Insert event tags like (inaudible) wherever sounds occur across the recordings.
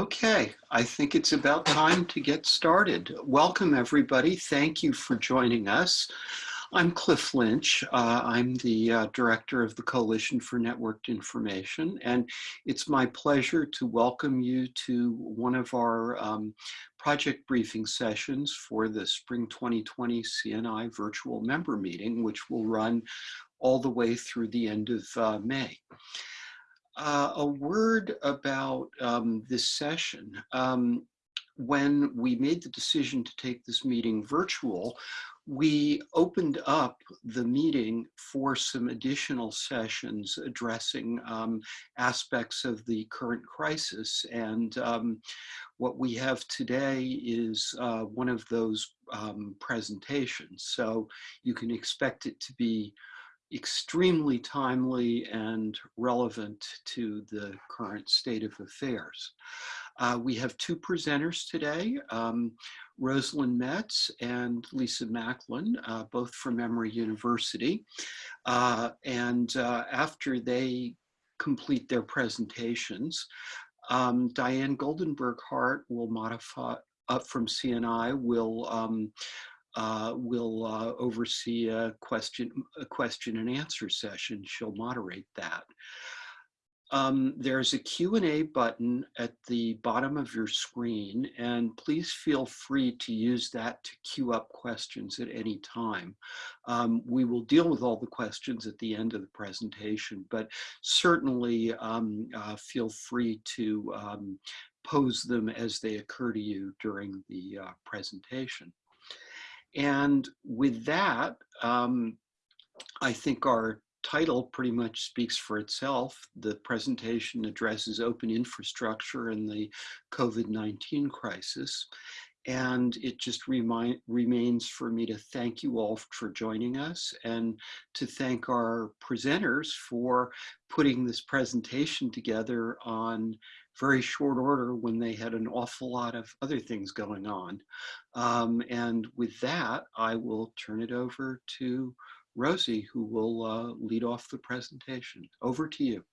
Okay, I think it's about time to get started. Welcome everybody. Thank you for joining us. I'm Cliff Lynch. Uh, I'm the uh, director of the Coalition for Networked Information, and it's my pleasure to welcome you to one of our um, project briefing sessions for the Spring 2020 CNI virtual member meeting, which will run all the way through the end of uh, May. Uh, a word about um, this session. Um, when we made the decision to take this meeting virtual, we opened up the meeting for some additional sessions addressing um, aspects of the current crisis. And um, what we have today is uh, one of those um, presentations. So you can expect it to be extremely timely and relevant to the current state of affairs. Uh, we have two presenters today, um, Rosalind Metz and Lisa Macklin, uh, both from Emory University. Uh, and uh, after they complete their presentations, um, Diane Goldenberg Hart will modify, up from CNI, will um, uh, will uh, oversee a question, a question and answer session. She'll moderate that. Um, there's a Q&A button at the bottom of your screen, and please feel free to use that to queue up questions at any time. Um, we will deal with all the questions at the end of the presentation, but certainly um, uh, feel free to um, pose them as they occur to you during the uh, presentation. And with that, um, I think our title pretty much speaks for itself. The presentation addresses open infrastructure and the COVID-19 crisis. And it just remind, remains for me to thank you all for joining us and to thank our presenters for putting this presentation together on very short order when they had an awful lot of other things going on. Um, and with that, I will turn it over to Rosie, who will uh, lead off the presentation. Over to you.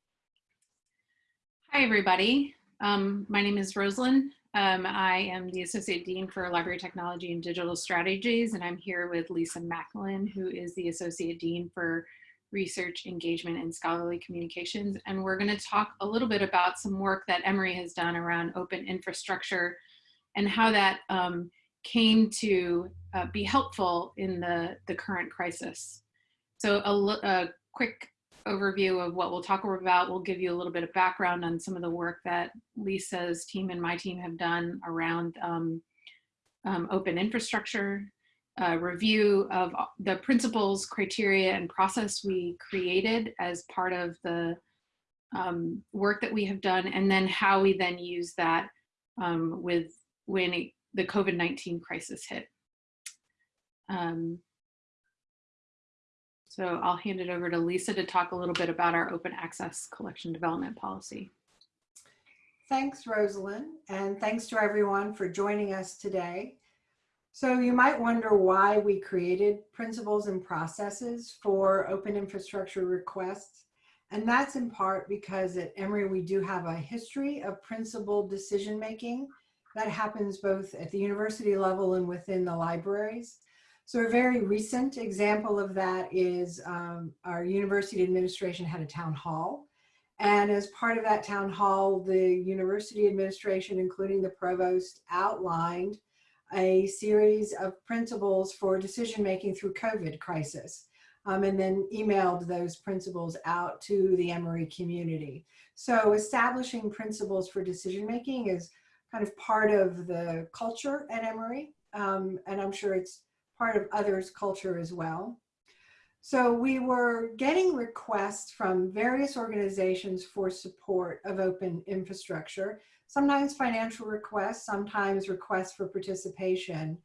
Hi, everybody. Um, my name is Rosalind. Um, I am the Associate Dean for Library Technology and Digital Strategies, and I'm here with Lisa Macklin, who is the Associate Dean for research engagement and scholarly communications. And we're gonna talk a little bit about some work that Emory has done around open infrastructure and how that um, came to uh, be helpful in the, the current crisis. So a, a quick overview of what we'll talk about. We'll give you a little bit of background on some of the work that Lisa's team and my team have done around um, um, open infrastructure uh, review of the principles, criteria, and process we created as part of the um, work that we have done, and then how we then use that um, with when it, the COVID-19 crisis hit. Um, so I'll hand it over to Lisa to talk a little bit about our open access collection development policy. Thanks, Rosalind, and thanks to everyone for joining us today. So you might wonder why we created principles and processes for open infrastructure requests. And that's in part because at Emory, we do have a history of principled decision making that happens both at the university level and within the libraries. So a very recent example of that is um, our university administration had a town hall. And as part of that town hall, the university administration, including the provost, outlined a series of principles for decision making through COVID crisis. Um, and then emailed those principles out to the Emory community. So establishing principles for decision making is kind of part of the culture at Emory, um, and I'm sure it's part of others' culture as well. So we were getting requests from various organizations for support of open infrastructure sometimes financial requests, sometimes requests for participation.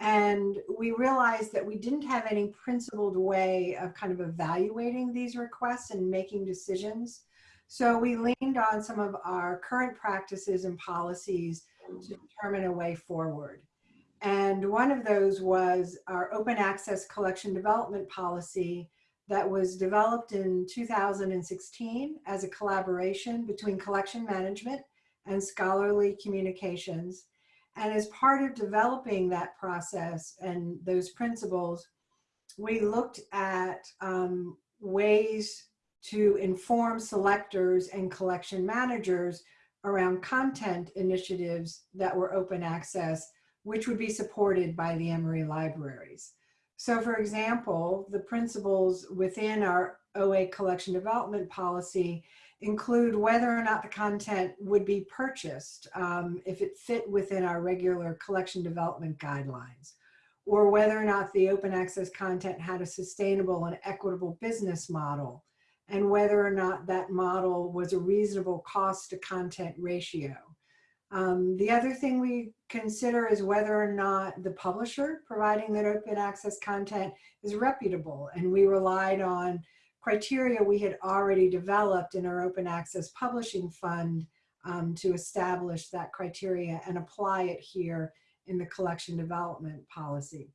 And we realized that we didn't have any principled way of kind of evaluating these requests and making decisions. So we leaned on some of our current practices and policies to determine a way forward. And one of those was our open access collection development policy that was developed in 2016 as a collaboration between collection management and scholarly communications. And as part of developing that process and those principles, we looked at um, ways to inform selectors and collection managers around content initiatives that were open access, which would be supported by the Emory libraries. So for example, the principles within our OA collection development policy include whether or not the content would be purchased um, if it fit within our regular collection development guidelines, or whether or not the open access content had a sustainable and equitable business model, and whether or not that model was a reasonable cost to content ratio. Um, the other thing we consider is whether or not the publisher providing that open access content is reputable. And we relied on criteria we had already developed in our open access publishing fund um, to establish that criteria and apply it here in the collection development policy.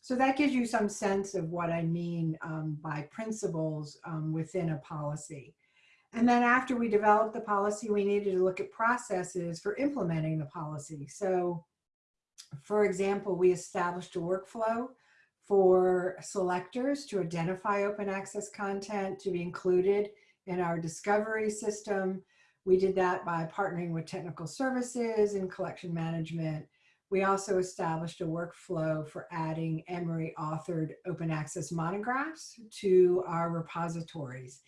So that gives you some sense of what I mean um, by principles um, within a policy. And then after we developed the policy, we needed to look at processes for implementing the policy. So for example, we established a workflow for selectors to identify open access content to be included in our discovery system. We did that by partnering with technical services and collection management. We also established a workflow for adding Emory authored open access monographs to our repositories.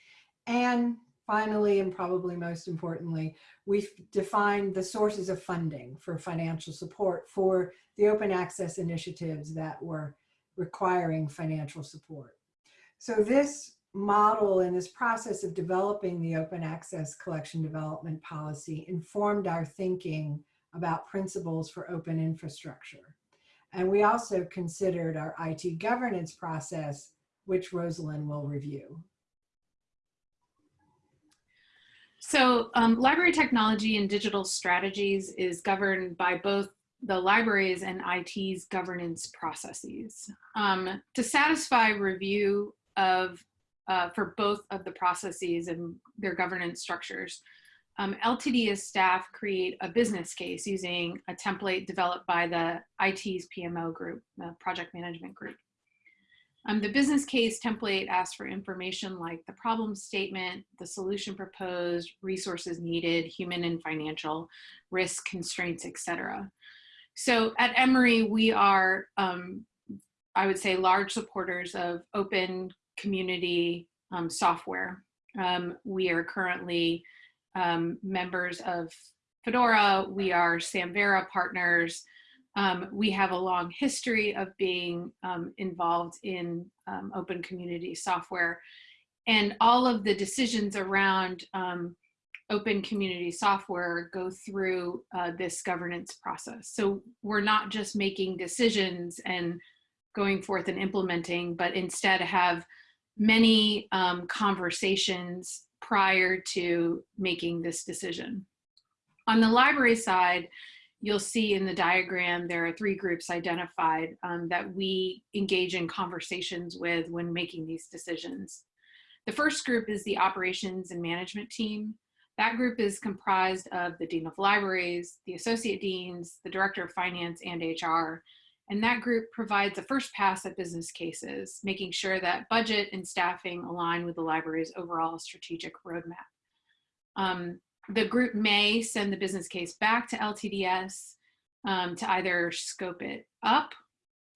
And finally, and probably most importantly, we've defined the sources of funding for financial support for the open access initiatives that were requiring financial support. So this model and this process of developing the open access collection development policy informed our thinking about principles for open infrastructure. And we also considered our IT governance process, which Rosalind will review. So um, library technology and digital strategies is governed by both the libraries and IT's governance processes. Um, to satisfy review of, uh, for both of the processes and their governance structures, um, LTDS staff create a business case using a template developed by the IT's PMO group, the project management group. Um, the business case template asks for information like the problem statement, the solution proposed, resources needed, human and financial, risk constraints, etc. So at Emory, we are, um, I would say, large supporters of open community um, software. Um, we are currently um, members of Fedora. We are Samvera partners. Um, we have a long history of being um, involved in open community software. And all of the decisions around open community software go through uh, this governance process. So we're not just making decisions and going forth and implementing, but instead have many um, conversations prior to making this decision. On the library side, you'll see in the diagram there are three groups identified um, that we engage in conversations with when making these decisions. The first group is the operations and management team. That group is comprised of the Dean of Libraries, the Associate Deans, the Director of Finance and HR, and that group provides a first pass at business cases, making sure that budget and staffing align with the library's overall strategic roadmap. Um, the group may send the business case back to LTDS um, to either scope it up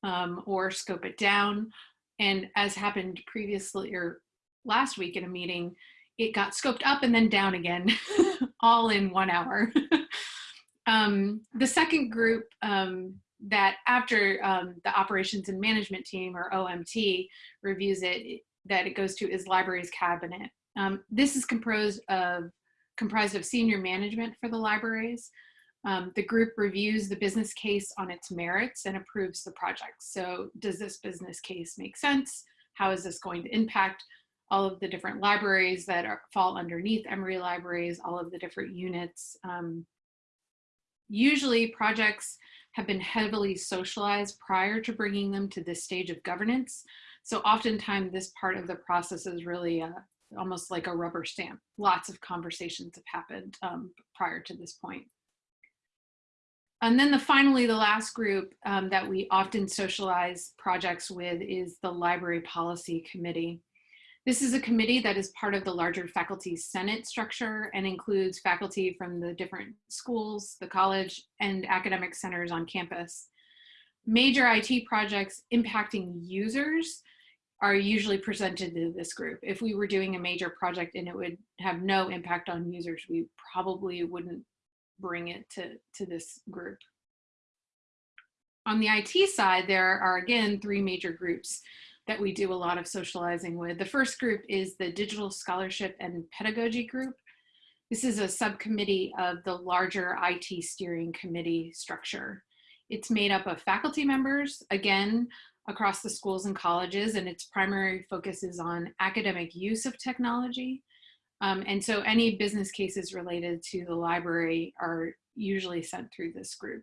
um, or scope it down. And as happened previously or last week in a meeting, it got scoped up and then down again, (laughs) all in one hour. (laughs) um, the second group um, that after um, the operations and management team or OMT reviews it, that it goes to is libraries cabinet. Um, this is composed of comprised of senior management for the libraries. Um, the group reviews the business case on its merits and approves the project. So does this business case make sense? How is this going to impact all of the different libraries that are, fall underneath Emory Libraries, all of the different units. Um, usually projects have been heavily socialized prior to bringing them to this stage of governance. So oftentimes this part of the process is really a, almost like a rubber stamp. Lots of conversations have happened um, prior to this point. And then the finally, the last group um, that we often socialize projects with is the Library Policy Committee. This is a committee that is part of the larger faculty senate structure and includes faculty from the different schools, the college, and academic centers on campus. Major IT projects impacting users are usually presented to this group. If we were doing a major project and it would have no impact on users, we probably wouldn't bring it to, to this group. On the IT side, there are again three major groups that we do a lot of socializing with. The first group is the Digital Scholarship and Pedagogy Group. This is a subcommittee of the larger IT steering committee structure. It's made up of faculty members, again, across the schools and colleges, and its primary focus is on academic use of technology. Um, and so any business cases related to the library are usually sent through this group.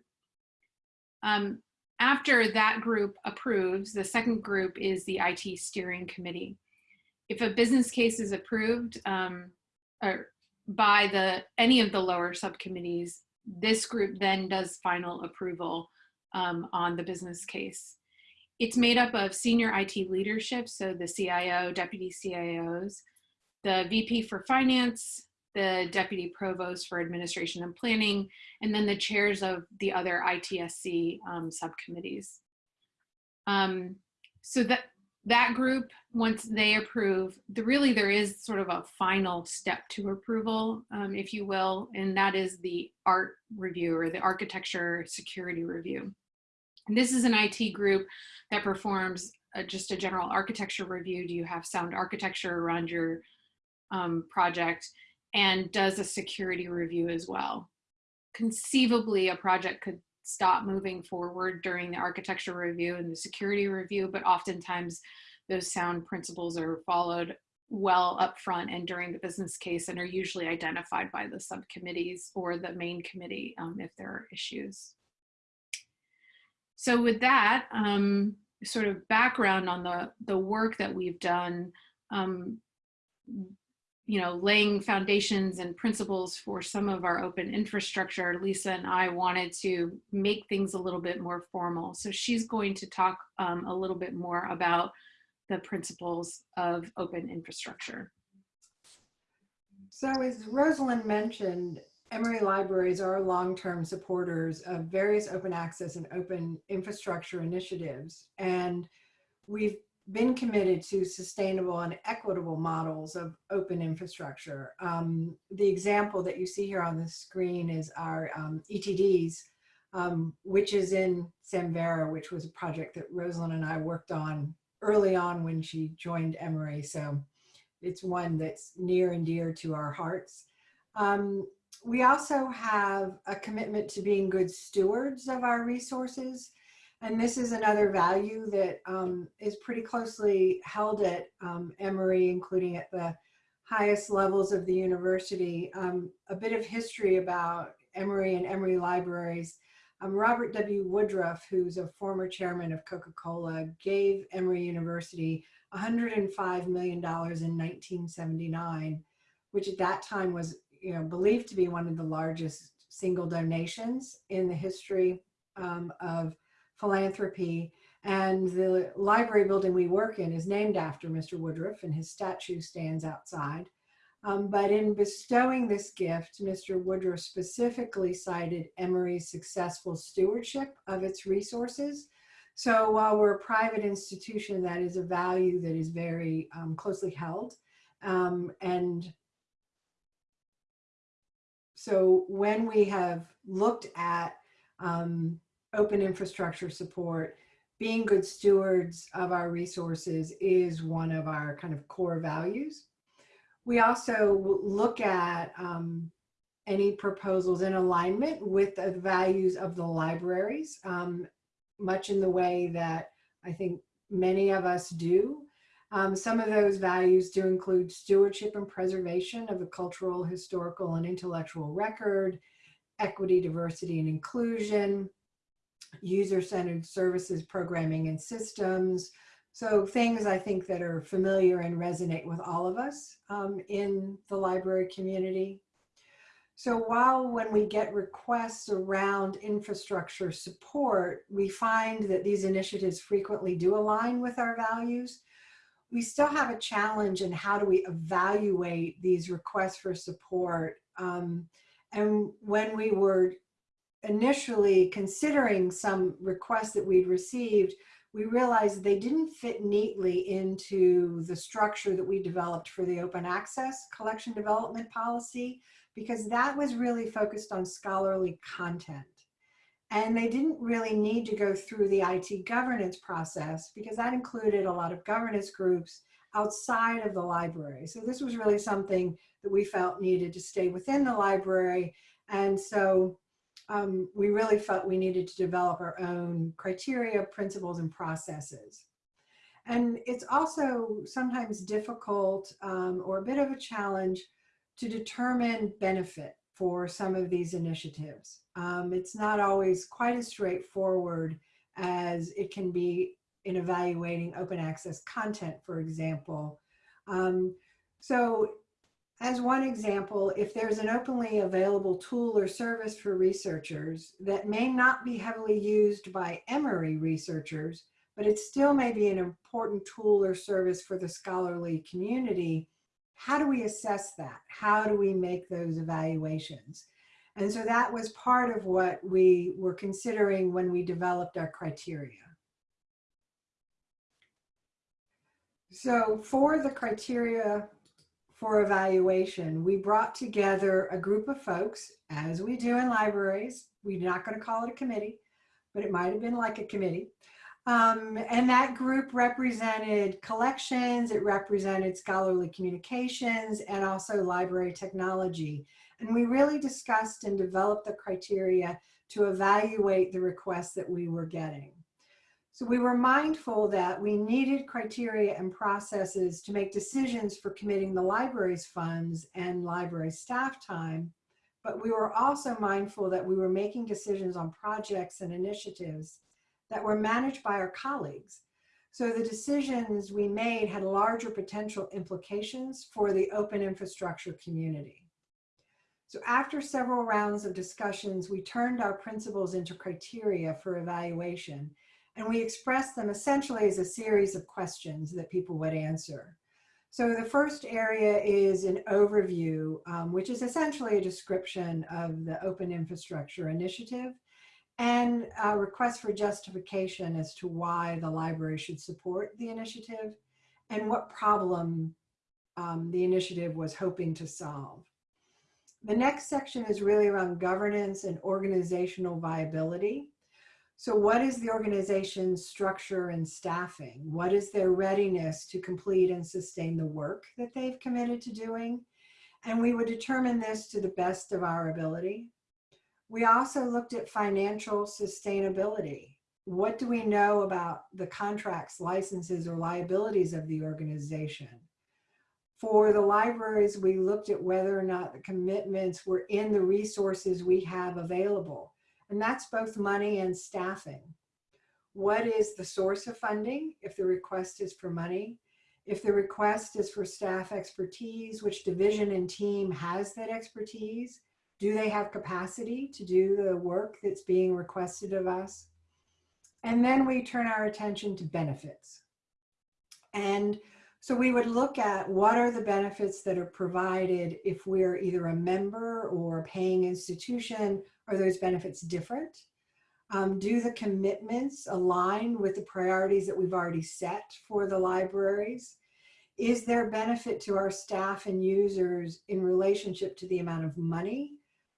Um, after that group approves, the second group is the IT steering committee. If a business case is approved um, by the any of the lower subcommittees, this group then does final approval um, on the business case. It's made up of senior IT leadership, so the CIO, deputy CIOs, the VP for finance, the deputy provost for administration and planning, and then the chairs of the other ITSC um, subcommittees. Um, so that that group, once they approve, the, really there is sort of a final step to approval, um, if you will, and that is the art review or the architecture security review. And this is an IT group that performs a, just a general architecture review. Do you have sound architecture around your um, project? And does a security review as well. Conceivably, a project could stop moving forward during the architecture review and the security review, but oftentimes those sound principles are followed well up front and during the business case and are usually identified by the subcommittees or the main committee um, if there are issues. So with that, um, sort of background on the, the work that we've done, um, you know, laying foundations and principles for some of our open infrastructure, Lisa and I wanted to make things a little bit more formal. So she's going to talk um, a little bit more about the principles of open infrastructure. So as Rosalind mentioned, Emory Libraries are long-term supporters of various open access and open infrastructure initiatives. And we've been committed to sustainable and equitable models of open infrastructure. Um, the example that you see here on the screen is our um, ETDs, um, which is in Samvera, which was a project that Rosalind and I worked on early on when she joined Emory. So it's one that's near and dear to our hearts. Um, we also have a commitment to being good stewards of our resources. And this is another value that um, is pretty closely held at um, Emory, including at the highest levels of the university. Um, a bit of history about Emory and Emory Libraries. Um, Robert W. Woodruff, who's a former chairman of Coca-Cola, gave Emory University $105 million in 1979, which at that time was you know, believed to be one of the largest single donations in the history um, of philanthropy. And the library building we work in is named after Mr. Woodruff and his statue stands outside. Um, but in bestowing this gift, Mr. Woodruff specifically cited Emory's successful stewardship of its resources. So while we're a private institution, that is a value that is very um, closely held. Um, and so when we have looked at um, open infrastructure support, being good stewards of our resources is one of our kind of core values. We also look at um, any proposals in alignment with the values of the libraries, um, much in the way that I think many of us do. Um, some of those values do include stewardship and preservation of the cultural, historical, and intellectual record, equity, diversity, and inclusion, user-centered services, programming and systems, So things I think that are familiar and resonate with all of us um, in the library community. So while when we get requests around infrastructure support, we find that these initiatives frequently do align with our values, we still have a challenge in how do we evaluate these requests for support. Um, and when we were initially considering some requests that we'd received, we realized they didn't fit neatly into the structure that we developed for the open access collection development policy, because that was really focused on scholarly content. And they didn't really need to go through the IT governance process because that included a lot of governance groups outside of the library. So this was really something that we felt needed to stay within the library. And so um, we really felt we needed to develop our own criteria, principles, and processes. And it's also sometimes difficult um, or a bit of a challenge to determine benefit for some of these initiatives. Um, it's not always quite as straightforward as it can be in evaluating open access content, for example. Um, so as one example, if there's an openly available tool or service for researchers that may not be heavily used by Emory researchers, but it still may be an important tool or service for the scholarly community, how do we assess that? How do we make those evaluations? And so that was part of what we were considering when we developed our criteria. So for the criteria for evaluation, we brought together a group of folks, as we do in libraries. We're not going to call it a committee, but it might have been like a committee. Um, and that group represented collections, it represented scholarly communications, and also library technology. And we really discussed and developed the criteria to evaluate the requests that we were getting. So we were mindful that we needed criteria and processes to make decisions for committing the library's funds and library staff time, but we were also mindful that we were making decisions on projects and initiatives that were managed by our colleagues. So the decisions we made had larger potential implications for the open infrastructure community. So after several rounds of discussions, we turned our principles into criteria for evaluation and we expressed them essentially as a series of questions that people would answer. So the first area is an overview, um, which is essentially a description of the Open Infrastructure Initiative and a request for justification as to why the library should support the initiative and what problem um, the initiative was hoping to solve. The next section is really around governance and organizational viability. So what is the organization's structure and staffing? What is their readiness to complete and sustain the work that they've committed to doing? And we would determine this to the best of our ability. We also looked at financial sustainability. What do we know about the contracts, licenses, or liabilities of the organization? For the libraries, we looked at whether or not the commitments were in the resources we have available and that's both money and staffing. What is the source of funding if the request is for money? If the request is for staff expertise, which division and team has that expertise? Do they have capacity to do the work that's being requested of us? And then we turn our attention to benefits. And so we would look at what are the benefits that are provided if we're either a member or a paying institution are those benefits different? Um, do the commitments align with the priorities that we've already set for the libraries? Is there benefit to our staff and users in relationship to the amount of money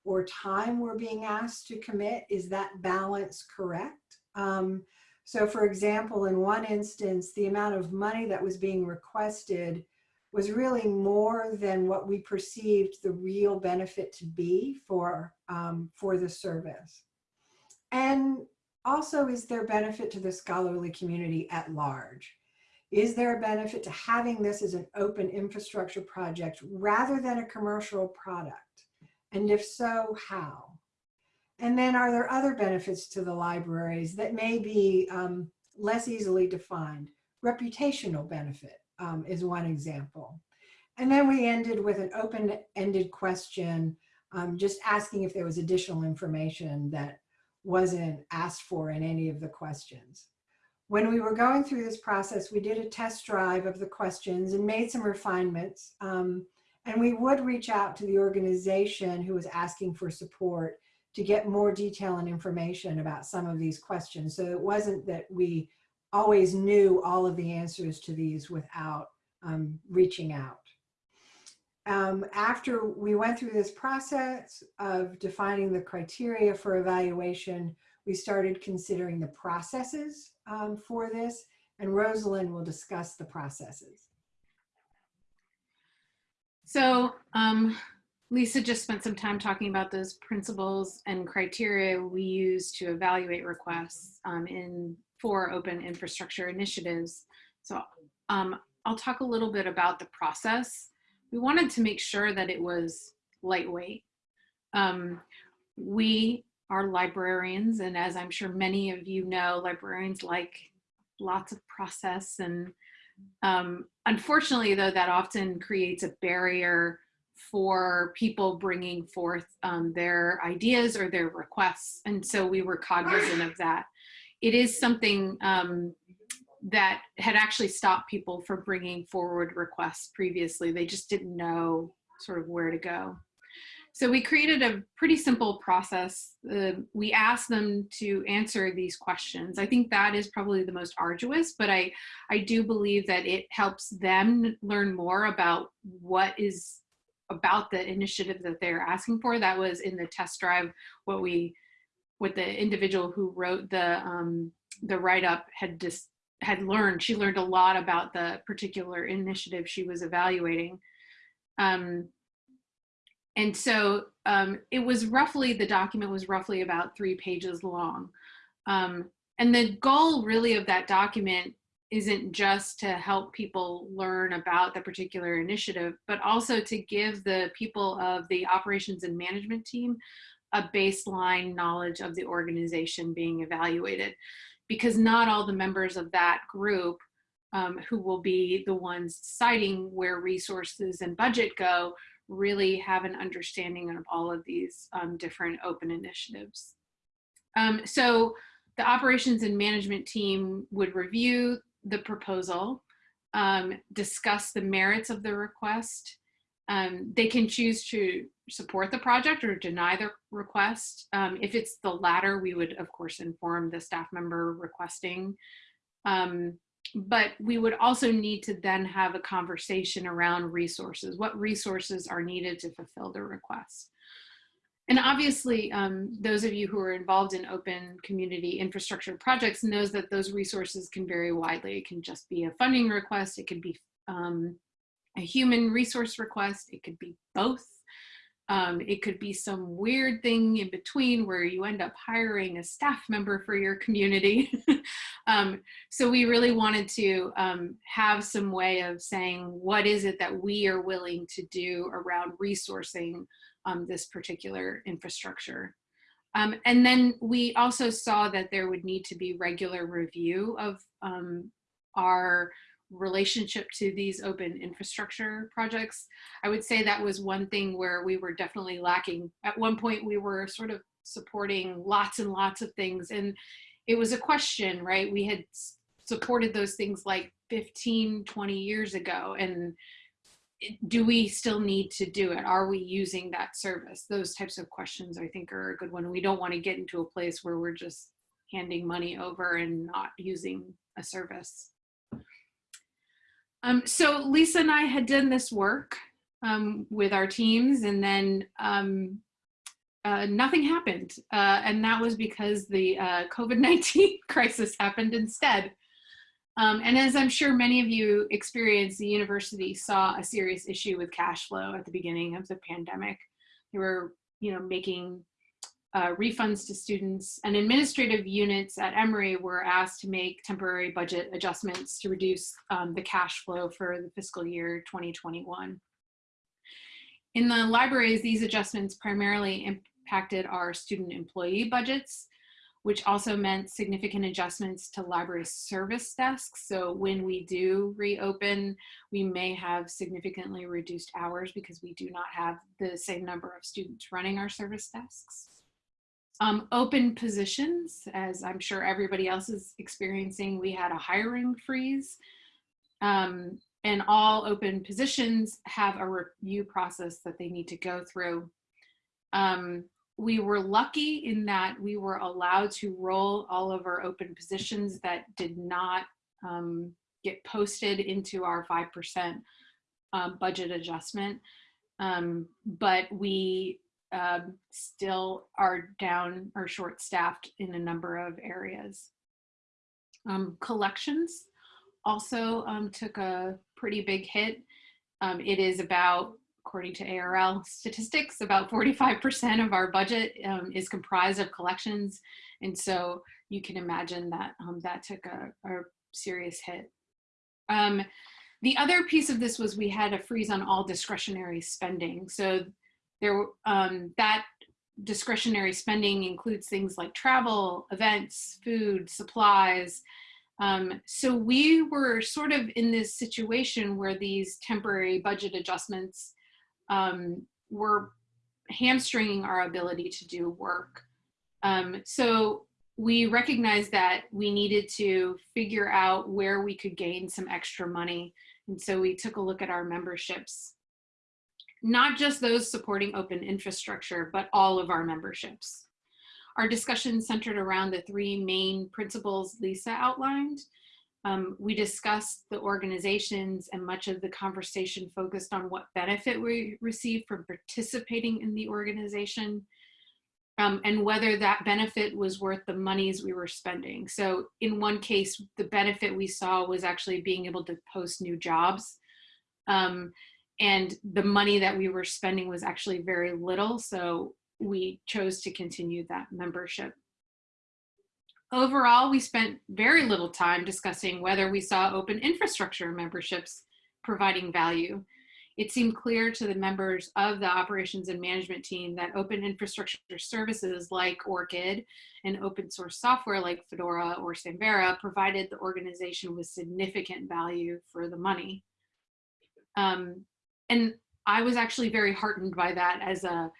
or time we're being asked to commit? Is that balance correct? Um, so for example, in one instance, the amount of money that was being requested was really more than what we perceived the real benefit to be for, um, for the service. And also, is there benefit to the scholarly community at large? Is there a benefit to having this as an open infrastructure project rather than a commercial product? And if so, how? And then are there other benefits to the libraries that may be um, less easily defined? reputational benefit um, is one example. And then we ended with an open-ended question, um, just asking if there was additional information that wasn't asked for in any of the questions. When we were going through this process, we did a test drive of the questions and made some refinements. Um, and we would reach out to the organization who was asking for support to get more detail and information about some of these questions. So it wasn't that we always knew all of the answers to these without um, reaching out. Um, after we went through this process of defining the criteria for evaluation, we started considering the processes um, for this, and Rosalind will discuss the processes. So um, Lisa just spent some time talking about those principles and criteria we use to evaluate requests um, in for open infrastructure initiatives. So um, I'll talk a little bit about the process. We wanted to make sure that it was lightweight. Um, we are librarians, and as I'm sure many of you know, librarians like lots of process and um, unfortunately, though, that often creates a barrier for people bringing forth um, their ideas or their requests. And so we were cognizant of that. It is something um, that had actually stopped people from bringing forward requests previously. They just didn't know sort of where to go. So we created a pretty simple process. Uh, we asked them to answer these questions. I think that is probably the most arduous, but I, I do believe that it helps them learn more about what is about the initiative that they're asking for. That was in the test drive, what we, what the individual who wrote the, um, the write-up had just had learned. She learned a lot about the particular initiative she was evaluating. Um, and so um, it was roughly, the document was roughly about three pages long. Um, and the goal really of that document isn't just to help people learn about the particular initiative, but also to give the people of the operations and management team a baseline knowledge of the organization being evaluated. Because not all the members of that group um, who will be the ones deciding where resources and budget go really have an understanding of all of these um, different open initiatives. Um, so the operations and management team would review the proposal, um, discuss the merits of the request. Um, they can choose to support the project or deny the request. Um, if it's the latter, we would of course inform the staff member requesting. Um, but we would also need to then have a conversation around resources. What resources are needed to fulfill the request? And obviously, um, those of you who are involved in open community infrastructure projects knows that those resources can vary widely. It can just be a funding request. It could be um, a human resource request. It could be both. Um, it could be some weird thing in between where you end up hiring a staff member for your community. (laughs) um, so we really wanted to um, have some way of saying, what is it that we are willing to do around resourcing um, this particular infrastructure? Um, and then we also saw that there would need to be regular review of um, our relationship to these open infrastructure projects. I would say that was one thing where we were definitely lacking. At one point we were sort of supporting lots and lots of things and it was a question, right? We had supported those things like 15, 20 years ago and do we still need to do it? Are we using that service? Those types of questions I think are a good one. We don't want to get into a place where we're just handing money over and not using a service. Um, so Lisa and I had done this work um, with our teams and then um, uh, nothing happened. Uh, and that was because the uh, COVID-19 (laughs) crisis happened instead. Um, and as I'm sure many of you experienced, the university saw a serious issue with cash flow at the beginning of the pandemic. They were, you know, making uh, refunds to students and administrative units at Emory were asked to make temporary budget adjustments to reduce um, the cash flow for the fiscal year 2021. In the libraries, these adjustments primarily impacted our student employee budgets. which also meant significant adjustments to library service desks. So when we do reopen, we may have significantly reduced hours because we do not have the same number of students running our service desks. Um, open positions, as I'm sure everybody else is experiencing, we had a hiring freeze. Um, and all open positions have a review process that they need to go through. Um, we were lucky in that we were allowed to roll all of our open positions that did not um, get posted into our 5% um, budget adjustment. Um, but we um, still are down or short staffed in a number of areas. Um, collections also took a pretty big hit. It is about, according to ARL statistics, about 45% of our budget um, is comprised of collections. And so you can imagine that um, that took a, a serious hit. Um, the other piece of this was we had a freeze on all discretionary spending. So there, um, that discretionary spending includes things like travel, events, food, supplies, um, so we were sort of in this situation where these temporary budget adjustments um, were hamstringing our ability to do work. Um, so we recognized that we needed to figure out where we could gain some extra money. And so we took a look at our memberships, not just those supporting open infrastructure, but all of our memberships. Our discussion centered around the three main principles Lisa outlined. Um, we discussed the organizations and much of the conversation focused on what benefit we received from participating in the organization um, and whether that benefit was worth the monies we were spending. So in one case, the benefit we saw was actually being able to post new jobs. Um, and the money that we were spending was actually very little. So we chose to continue that membership. Overall, we spent very little time discussing whether we saw open infrastructure memberships providing value. It seemed clear to the members of the operations and management team that open infrastructure services like ORCID and open source software like Fedora or Samvera provided the organization with significant value for the money. Um, and I was actually very heartened by that as a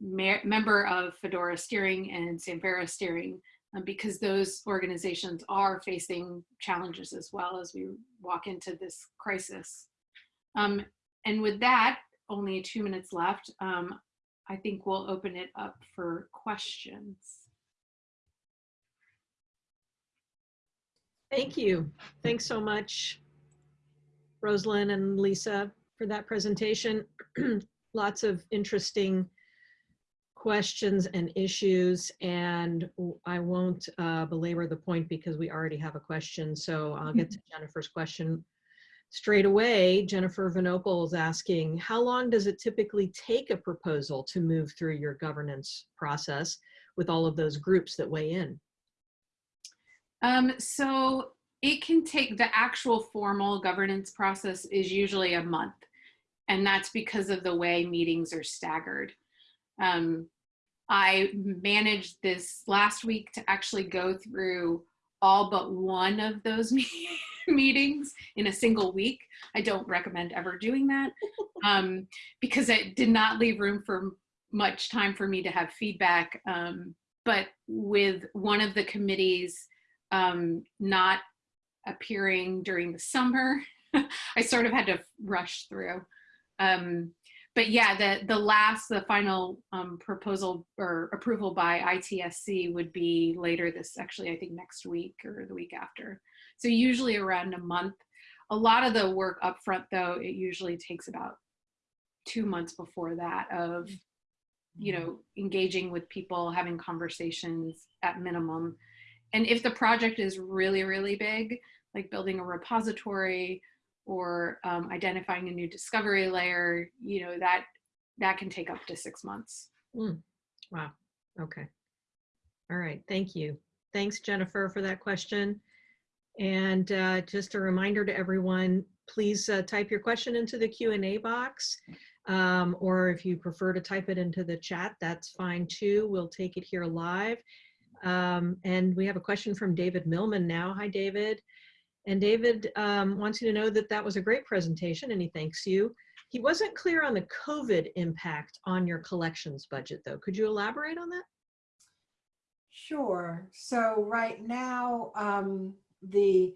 member of Fedora Steering and Samvera Steering um, because those organizations are facing challenges as well as we walk into this crisis. Um, and with that, only two minutes left, um, I think we'll open it up for questions. Thank you. Thanks so much, Rosalind and Lisa, for that presentation. (clears throat) Lots of interesting questions and issues, and I won't uh, belabor the point because we already have a question. So I'll get to Jennifer's question straight away. Jennifer Vinopal is asking, how long does it typically take a proposal to move through your governance process with all of those groups that weigh in? Um, so it can take the actual formal governance process is usually a month. And that's because of the way meetings are staggered. Um, I managed this last week to actually go through all but one of those (laughs) meetings in a single week. I don't recommend ever doing that (laughs) um, because it did not leave room for much time for me to have feedback. Um, but with one of the committees um, not appearing during the summer, (laughs) I sort of had to rush through. Um, but yeah, the, the last, the final um, proposal or approval by ITSC would be later this, actually, I think next week or the week after. So usually around a month. A lot of the work up front though, it usually takes about two months before that of, you know, engaging with people, having conversations at minimum. And if the project is really, really big, like building a repository or um, identifying a new discovery layer, you know, that that can take up to six months. Mm. Wow. Okay. All right. Thank you. Thanks, Jennifer, for that question. And uh, just a reminder to everyone, please uh, type your question into the Q&A box. Um, or if you prefer to type it into the chat, that's fine too. We'll take it here live. Um, and we have a question from David Millman now. Hi, David. And David um, wants you to know that that was a great presentation and he thanks you. He wasn't clear on the COVID impact on your collections budget though. Could you elaborate on that? Sure. So right now, um, the,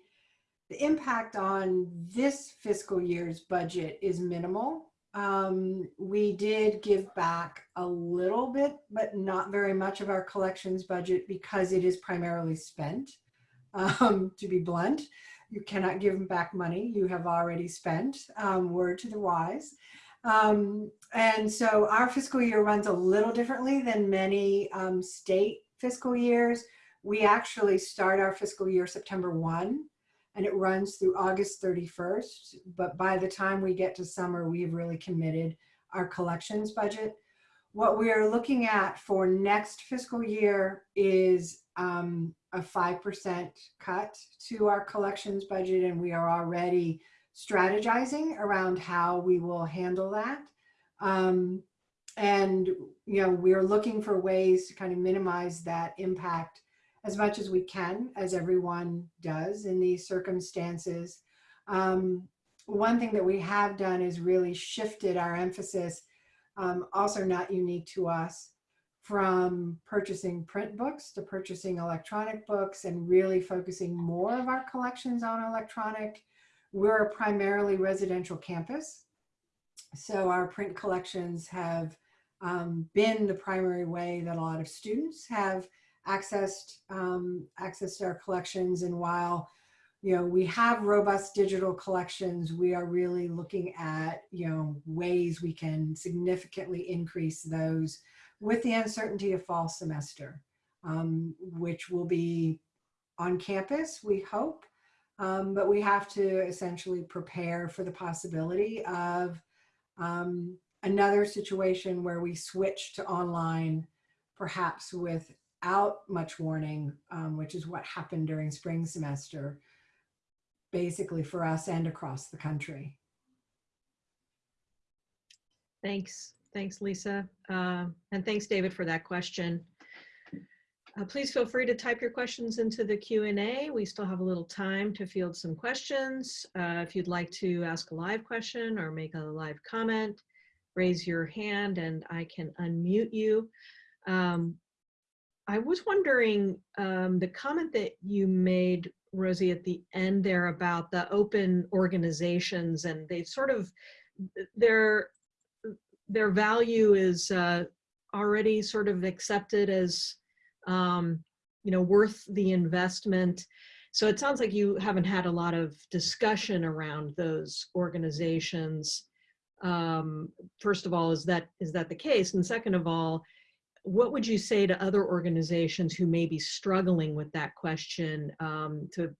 the impact on this fiscal year's budget is minimal. Um, we did give back a little bit, but not very much of our collections budget because it is primarily spent, (laughs) um, to be blunt. You cannot give them back money you have already spent, um, word to the wise. Um, and so our fiscal year runs a little differently than many um, state fiscal years. We actually start our fiscal year September 1 and it runs through August 31st. But by the time we get to summer, we've really committed our collections budget. What we are looking at for next fiscal year is um, a 5% cut to our collections budget, and we are already strategizing around how we will handle that. Um, and, you know, we're looking for ways to kind of minimize that impact as much as we can, as everyone does in these circumstances. Um, one thing that we have done is really shifted our emphasis, um, also not unique to us, from purchasing print books to purchasing electronic books and really focusing more of our collections on electronic. We're a primarily residential campus. So our print collections have um, been the primary way that a lot of students have accessed um, accessed our collections. And while you know we have robust digital collections, we are really looking at you know ways we can significantly increase those with the uncertainty of fall semester, um, which will be on campus, we hope. Um, but we have to essentially prepare for the possibility of um, another situation where we switch to online, perhaps without much warning, um, which is what happened during spring semester, basically for us and across the country. Thanks. Thanks, Lisa. Uh, and thanks, David, for that question. Uh, please feel free to type your questions into the Q&A. We still have a little time to field some questions. Uh, if you'd like to ask a live question or make a live comment, raise your hand and I can unmute you. Um, I was wondering um, the comment that you made, Rosie, at the end there about the open organizations and they sort of, their, their value is uh, already sort of accepted as um, you know, worth the investment. So it sounds like you haven't had a lot of discussion around those organizations. Um, first of all, is that is that the case? And second of all, what would you say to other organizations who may be struggling with that question um, to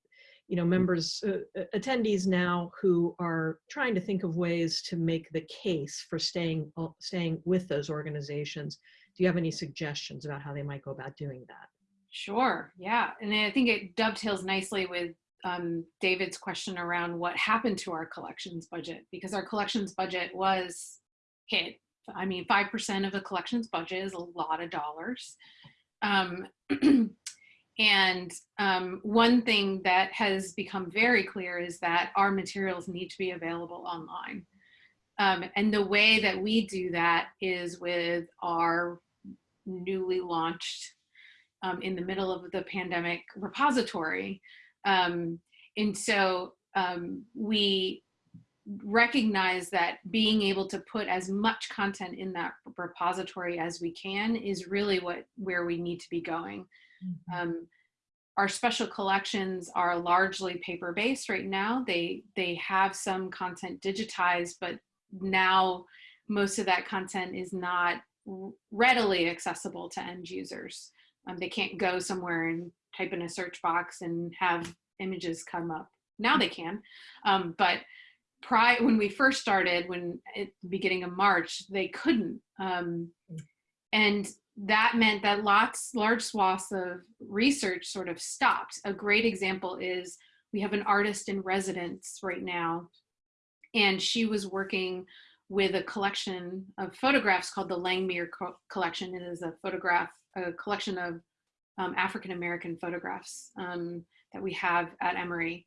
you know, members, uh, attendees now who are trying to think of ways to make the case for staying, staying with those organizations do you have any suggestions about how they might go about doing that? Sure, yeah. And I think it dovetails nicely with um, David's question around what happened to our collections budget, because our collections budget was hit. I mean, 5% of the collections budget is a lot of dollars. Um, (clears throat) and um, one thing that has become very clear is that our materials need to be available online. Um, and the way that we do that is with our newly launched um, in the middle of the pandemic repository. Um, and so um, we recognize that being able to put as much content in that repository as we can is really what where we need to be going. Mm -hmm. our special collections are largely paper based right now. They they have some content digitized, but now most of that content is not readily accessible to end users. Um, they can't go somewhere and type in a search box and have images come up. Now they can, um, but prior when we first started, when at the beginning of March, they couldn't. Um, and that meant that lots, large swaths of research sort of stopped. A great example is we have an artist in residence right now, and she was working with a collection of photographs called the Langmuir co collection. It is a photograph, a collection of um, African American photographs um, that we have at Emory.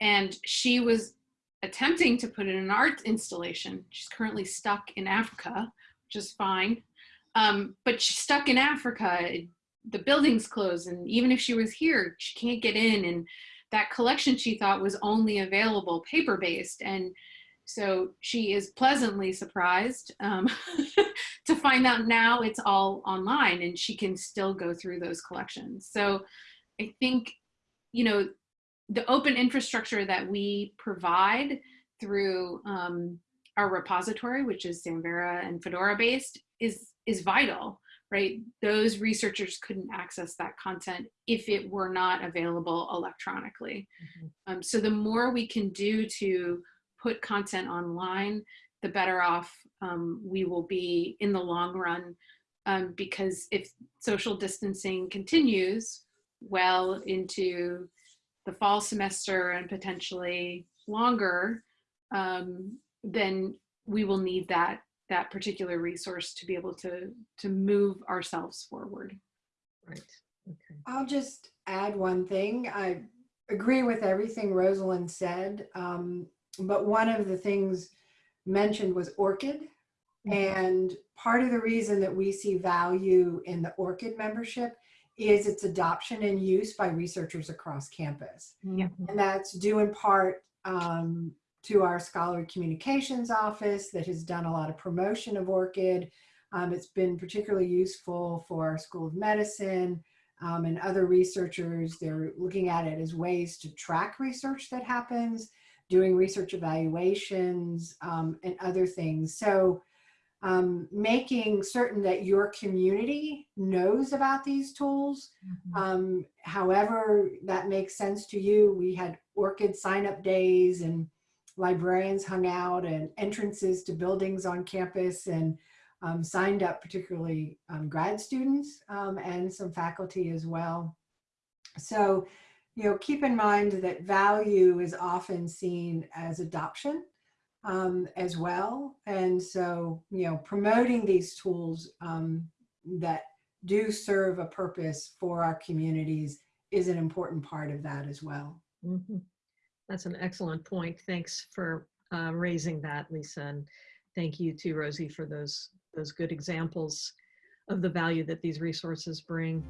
And she was attempting to put in an art installation. She's currently stuck in Africa, which is fine. Um, but she's stuck in Africa. The building's closed. And even if she was here, she can't get in. And that collection she thought was only available paper based. And so she is pleasantly surprised um, (laughs) to find out now it's all online and she can still go through those collections. So I think, you know, the open infrastructure that we provide through um, our repository, which is Samvera and Fedora based, is, is vital, right? Those researchers couldn't access that content if it were not available electronically. Mhm. Um, so the more we can do to put content online, the better off um, we will be in the long run. Um, because if social distancing continues well into the fall semester and potentially longer, um, then we will need that that particular resource to be able to to move ourselves forward. Right. Okay. I'll just add one thing. I agree with everything Rosalind said, um, but one of the things mentioned was ORCID. And part of the reason that we see value in the ORCID membership is its adoption and use by researchers across campus. Yeah. Mhm. And that's due in part um, to our scholarly communications office that has done a lot of promotion of ORCID. Um, it's been particularly useful for our School of Medicine um, and other researchers. They're looking at it as ways to track research that happens, doing research evaluations um, and other things. So um, making certain that your community knows about these tools Mhm. um, however that makes sense to you. We had ORCID sign up days and librarians hung out and entrances to buildings on campus and um, signed up particularly um, grad students um, and some faculty as well. So, you know, keep in mind that value is often seen as adoption um, as well. And so, you know, promoting these tools um, that do serve a purpose for our communities is an important part of that as well. Mhm. That's an excellent point. Thanks for uh, raising that, Lisa. And thank you to Rosie for those, those good examples of the value that these resources bring.